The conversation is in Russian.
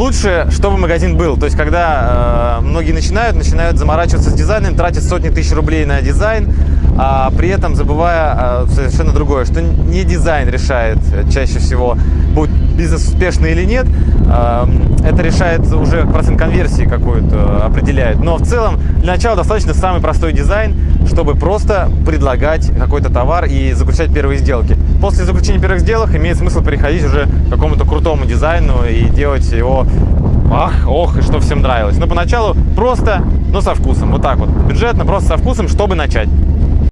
Лучше, чтобы магазин был. То есть, когда э, многие начинают, начинают заморачиваться с дизайном, тратят сотни тысяч рублей на дизайн, а при этом забывая э, совершенно другое, что не дизайн решает чаще всего, будет бизнес успешный или нет, э, это решает уже процент конверсии какую-то определяет. Но в целом для начала достаточно самый простой дизайн, чтобы просто предлагать какой-то товар и заключать первые сделки. После заключения первых сделок имеет смысл переходить уже к какому-то крутому дизайну и делать его ах, ох, и что всем нравилось. Но поначалу просто, но со вкусом, вот так вот, бюджетно, просто со вкусом, чтобы начать.